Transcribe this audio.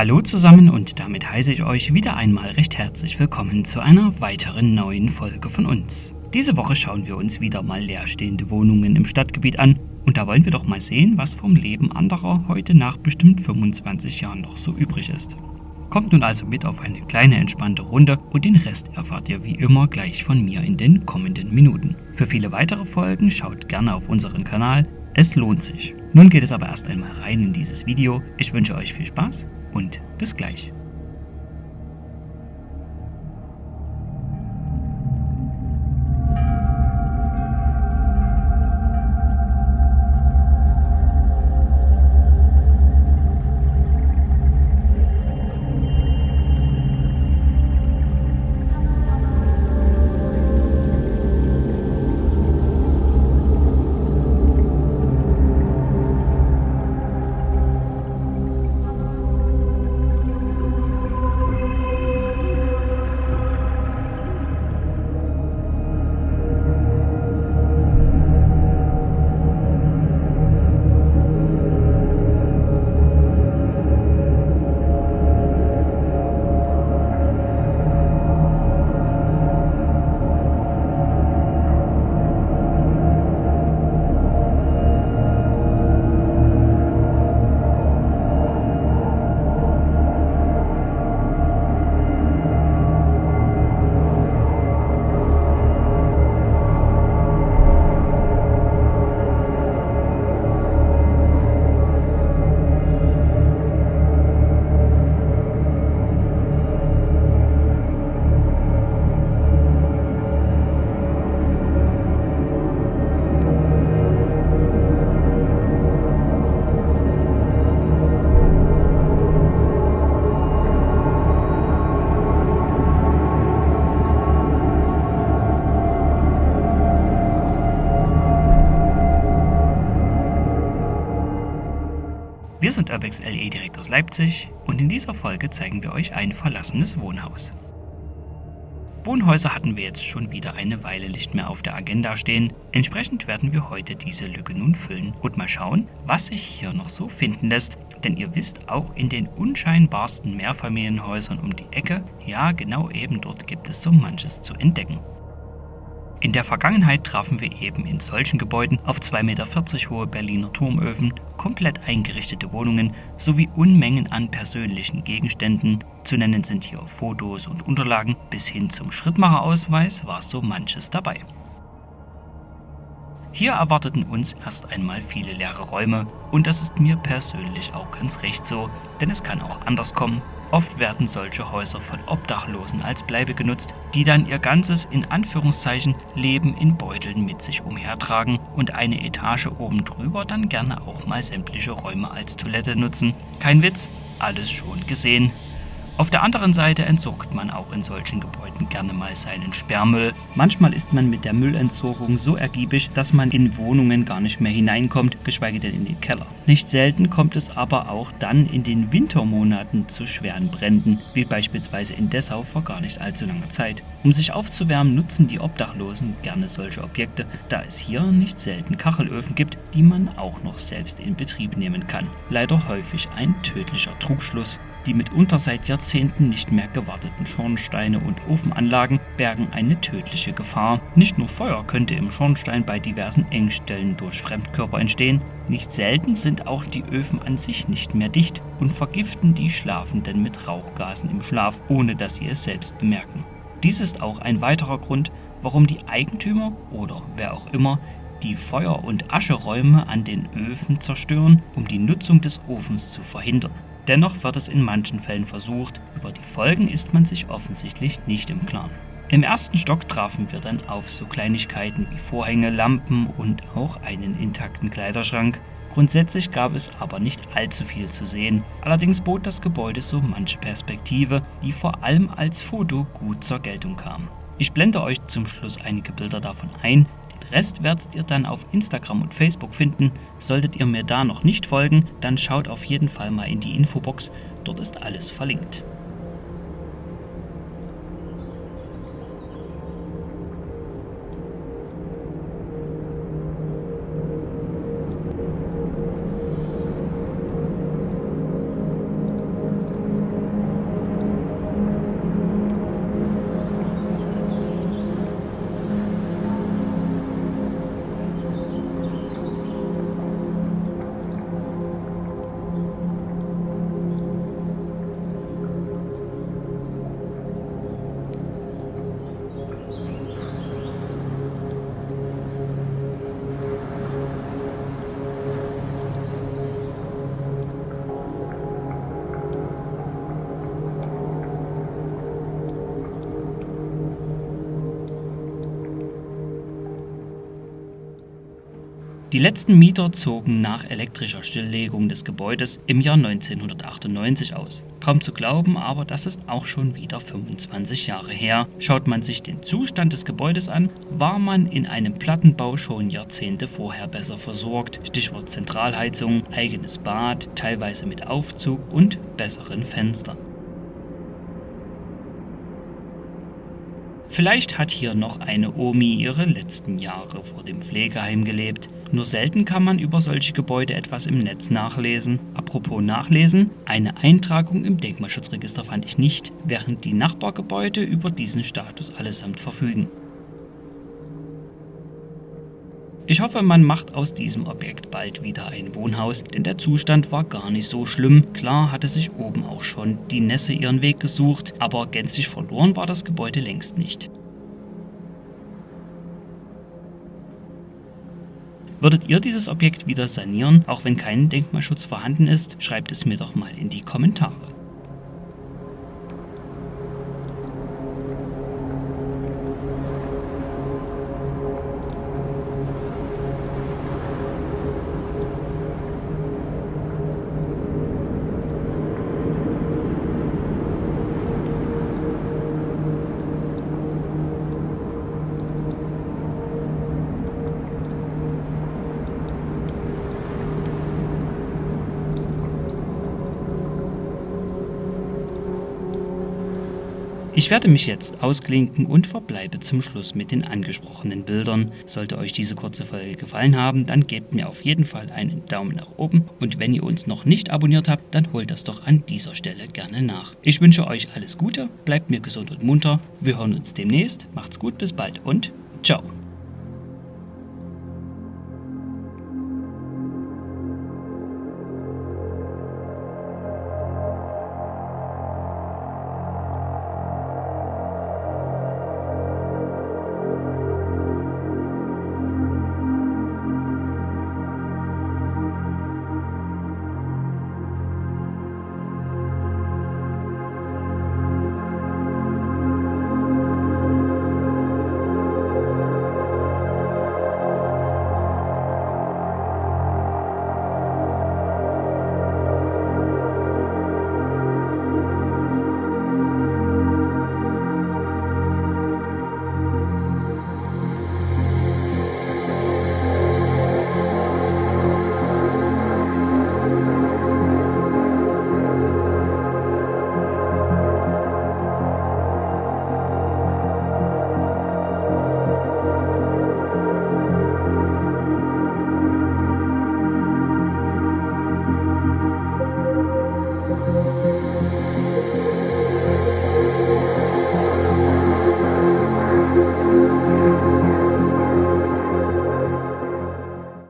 Hallo zusammen und damit heiße ich euch wieder einmal recht herzlich willkommen zu einer weiteren neuen Folge von uns. Diese Woche schauen wir uns wieder mal leerstehende Wohnungen im Stadtgebiet an und da wollen wir doch mal sehen, was vom Leben anderer heute nach bestimmt 25 Jahren noch so übrig ist. Kommt nun also mit auf eine kleine entspannte Runde und den Rest erfahrt ihr wie immer gleich von mir in den kommenden Minuten. Für viele weitere Folgen schaut gerne auf unseren Kanal, es lohnt sich. Nun geht es aber erst einmal rein in dieses Video. Ich wünsche euch viel Spaß und bis gleich. Wir sind Urbex LE direkt aus Leipzig und in dieser Folge zeigen wir euch ein verlassenes Wohnhaus. Wohnhäuser hatten wir jetzt schon wieder eine Weile nicht mehr auf der Agenda stehen, entsprechend werden wir heute diese Lücke nun füllen und mal schauen, was sich hier noch so finden lässt, denn ihr wisst, auch in den unscheinbarsten Mehrfamilienhäusern um die Ecke, ja genau eben dort gibt es so manches zu entdecken. In der Vergangenheit trafen wir eben in solchen Gebäuden auf 2,40 Meter hohe Berliner Turmöfen, komplett eingerichtete Wohnungen sowie Unmengen an persönlichen Gegenständen. Zu nennen sind hier Fotos und Unterlagen, bis hin zum Schrittmacherausweis war so manches dabei. Hier erwarteten uns erst einmal viele leere Räume und das ist mir persönlich auch ganz recht so, denn es kann auch anders kommen Oft werden solche Häuser von Obdachlosen als Bleibe genutzt, die dann ihr ganzes in Anführungszeichen Leben in Beuteln mit sich umhertragen und eine Etage oben drüber dann gerne auch mal sämtliche Räume als Toilette nutzen. Kein Witz, alles schon gesehen. Auf der anderen Seite entsorgt man auch in solchen Gebäuden gerne mal seinen Sperrmüll. Manchmal ist man mit der Müllentsorgung so ergiebig, dass man in Wohnungen gar nicht mehr hineinkommt, geschweige denn in den Keller. Nicht selten kommt es aber auch dann in den Wintermonaten zu schweren Bränden, wie beispielsweise in Dessau vor gar nicht allzu langer Zeit. Um sich aufzuwärmen, nutzen die Obdachlosen gerne solche Objekte, da es hier nicht selten Kachelöfen gibt, die man auch noch selbst in Betrieb nehmen kann. Leider häufig ein tödlicher Trugschluss. Die mitunter seit Jahrzehnten nicht mehr gewarteten Schornsteine und Ofenanlagen bergen eine tödliche Gefahr. Nicht nur Feuer könnte im Schornstein bei diversen Engstellen durch Fremdkörper entstehen, nicht selten sind auch die Öfen an sich nicht mehr dicht und vergiften die Schlafenden mit Rauchgasen im Schlaf, ohne dass sie es selbst bemerken. Dies ist auch ein weiterer Grund, warum die Eigentümer oder wer auch immer die Feuer- und Ascheräume an den Öfen zerstören, um die Nutzung des Ofens zu verhindern. Dennoch wird es in manchen Fällen versucht, über die Folgen ist man sich offensichtlich nicht im Klaren. Im ersten Stock trafen wir dann auf so Kleinigkeiten wie Vorhänge, Lampen und auch einen intakten Kleiderschrank. Grundsätzlich gab es aber nicht allzu viel zu sehen, allerdings bot das Gebäude so manche Perspektive, die vor allem als Foto gut zur Geltung kam. Ich blende euch zum Schluss einige Bilder davon ein, Rest werdet ihr dann auf Instagram und Facebook finden. Solltet ihr mir da noch nicht folgen, dann schaut auf jeden Fall mal in die Infobox, dort ist alles verlinkt. Die letzten Mieter zogen nach elektrischer Stilllegung des Gebäudes im Jahr 1998 aus. Kaum zu glauben, aber das ist auch schon wieder 25 Jahre her. Schaut man sich den Zustand des Gebäudes an, war man in einem Plattenbau schon Jahrzehnte vorher besser versorgt. Stichwort Zentralheizung, eigenes Bad, teilweise mit Aufzug und besseren Fenstern. Vielleicht hat hier noch eine Omi ihre letzten Jahre vor dem Pflegeheim gelebt. Nur selten kann man über solche Gebäude etwas im Netz nachlesen. Apropos nachlesen, eine Eintragung im Denkmalschutzregister fand ich nicht, während die Nachbargebäude über diesen Status allesamt verfügen. Ich hoffe, man macht aus diesem Objekt bald wieder ein Wohnhaus, denn der Zustand war gar nicht so schlimm. Klar hatte sich oben auch schon die Nässe ihren Weg gesucht, aber gänzlich verloren war das Gebäude längst nicht. Würdet ihr dieses Objekt wieder sanieren, auch wenn kein Denkmalschutz vorhanden ist? Schreibt es mir doch mal in die Kommentare. Ich werde mich jetzt ausklinken und verbleibe zum Schluss mit den angesprochenen Bildern. Sollte euch diese kurze Folge gefallen haben, dann gebt mir auf jeden Fall einen Daumen nach oben und wenn ihr uns noch nicht abonniert habt, dann holt das doch an dieser Stelle gerne nach. Ich wünsche euch alles Gute, bleibt mir gesund und munter, wir hören uns demnächst, macht's gut, bis bald und ciao.